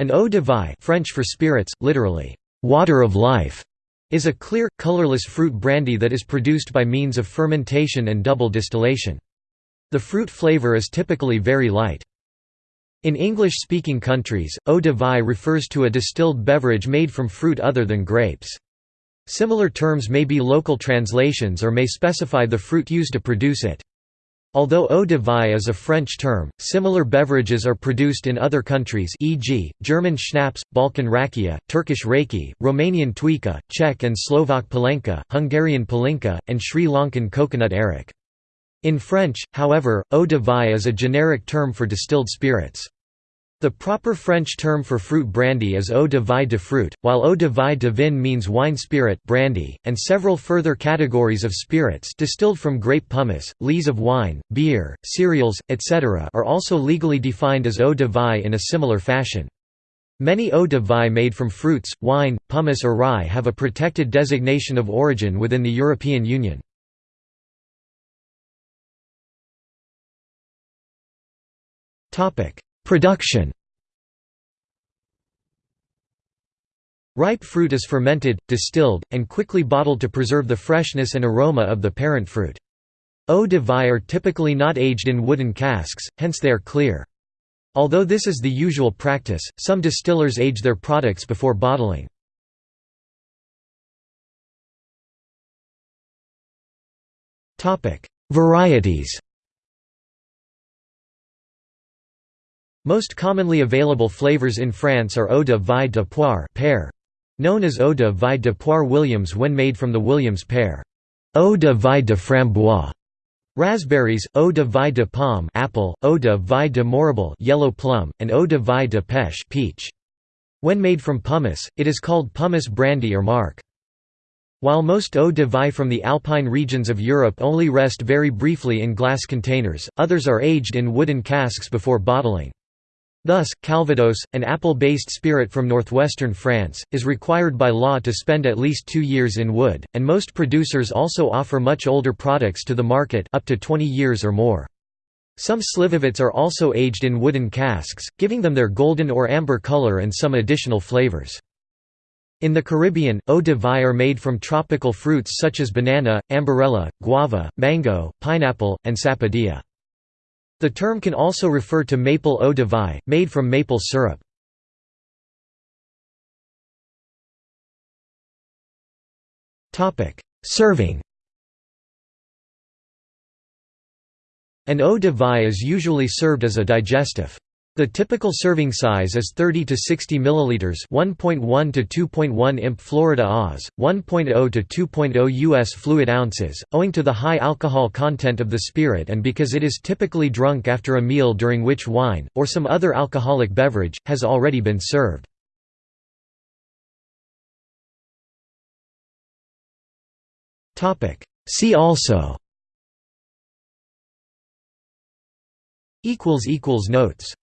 An eau de vie French for spirits, literally, water of life, is a clear, colorless fruit brandy that is produced by means of fermentation and double distillation. The fruit flavor is typically very light. In English-speaking countries, eau de vie refers to a distilled beverage made from fruit other than grapes. Similar terms may be local translations or may specify the fruit used to produce it. Although eau de vie is a French term, similar beverages are produced in other countries e.g., German schnapps, Balkan rakia, Turkish raki, Romanian tuika, Czech and Slovak palenka, Hungarian palinka, and Sri Lankan coconut arrack. In French, however, eau de vie is a generic term for distilled spirits. The proper French term for fruit brandy is eau de vie de fruit, while eau de vie de vin means wine spirit brandy, and several further categories of spirits distilled from grape pomace, lees of wine, beer, cereals, etc. are also legally defined as eau de vie in a similar fashion. Many eau de vie made from fruits, wine, pomace or rye have a protected designation of origin within the European Union. Production Ripe fruit is fermented, distilled, and quickly bottled to preserve the freshness and aroma of the parent fruit. Eau de vie are typically not aged in wooden casks, hence they are clear. Although this is the usual practice, some distillers age their products before bottling. Varieties Most commonly available flavors in France are eau de vie de poire pear, known as eau de vie de poire Williams when made from the Williams pear. Eau de vie de framboise, raspberries, eau de vie de pomme apple, eau de vie de mirabelle yellow plum, and eau de vie de pêche peach. When made from pomace, it is called pomace brandy or marc. While most eau de vie from the alpine regions of Europe only rest very briefly in glass containers, others are aged in wooden casks before bottling. Thus, Calvados, an apple-based spirit from northwestern France, is required by law to spend at least two years in wood, and most producers also offer much older products to the market up to 20 years or more. Some slivovitz are also aged in wooden casks, giving them their golden or amber color and some additional flavors. In the Caribbean, eau de vie are made from tropical fruits such as banana, ambarella, guava, mango, pineapple, and sapodilla. The term can also refer to maple eau de vie, made from maple syrup. Serving An eau de vie is usually served as a digestif. The typical serving size is 30 to 60 milliliters, 1.1 to 2.1 imp Florida Oz, 1.0 to 2.0 US fluid ounces, owing to the high alcohol content of the spirit and because it is typically drunk after a meal during which wine or some other alcoholic beverage has already been served. Topic: See also equals equals notes